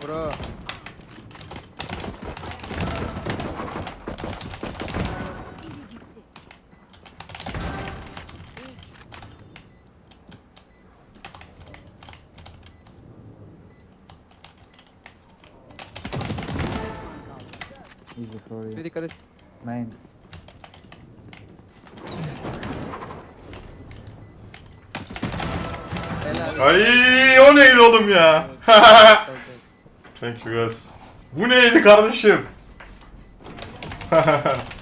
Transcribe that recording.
Bro. Easy for Bir you. dikkat et. Main. Helal. Ay o neydi oğlum ya? Thank you guys. Bu neydi kardeşim?